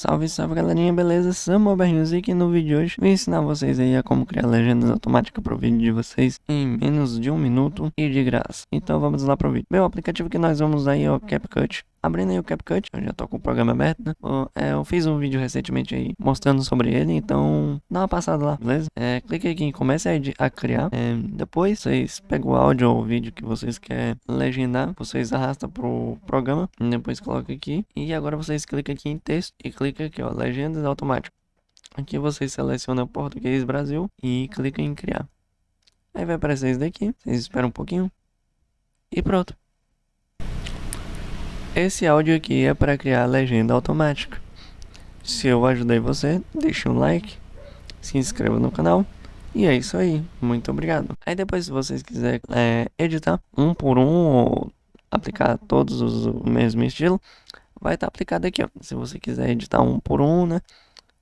Salve, salve galerinha, beleza? Samuel Music e no vídeo de hoje vou ensinar vocês aí a como criar legendas automáticas para o vídeo de vocês em menos de um minuto e de graça. Então vamos lá pro vídeo. Bem, o aplicativo que nós vamos aí é o CapCut. Abrindo aí o CapCut, eu já tô com o programa aberto, né? É, eu fiz um vídeo recentemente aí mostrando sobre ele, então dá uma passada lá, beleza? É, clique aqui em comece a, criar. É, depois vocês pegam o áudio ou o vídeo que vocês querem legendar, vocês arrastam pro programa, depois coloca aqui. E agora vocês clicam aqui em texto e clica aqui, ó, legendas automáticas. Aqui vocês selecionam português Brasil e clica em criar. Aí vai aparecer isso daqui, vocês esperam um pouquinho. E pronto. Esse áudio aqui é para criar legenda automática. Se eu ajudei você, deixe um like, se inscreva no canal. E é isso aí, muito obrigado. Aí depois se vocês quiserem é, editar um por um ou aplicar todos os, o mesmo estilo, vai estar tá aplicado aqui, ó. Se você quiser editar um por um, né,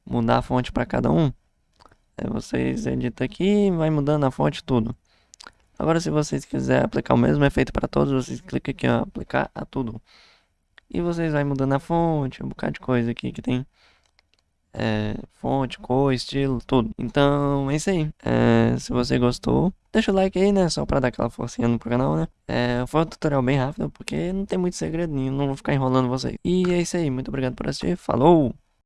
mudar a fonte para cada um, aí vocês editam aqui vai mudando a fonte tudo. Agora se vocês quiserem aplicar o mesmo efeito para todos, vocês clicam aqui, ó, aplicar a tudo. E vocês vai mudando a fonte, um bocado de coisa aqui que tem. É, fonte, cor, estilo, tudo. Então, é isso aí. É, se você gostou, deixa o like aí, né? Só pra dar aquela forcinha no canal, né? É, foi um tutorial bem rápido, porque não tem muito segredo nenhum, não vou ficar enrolando vocês. E é isso aí, muito obrigado por assistir, falou!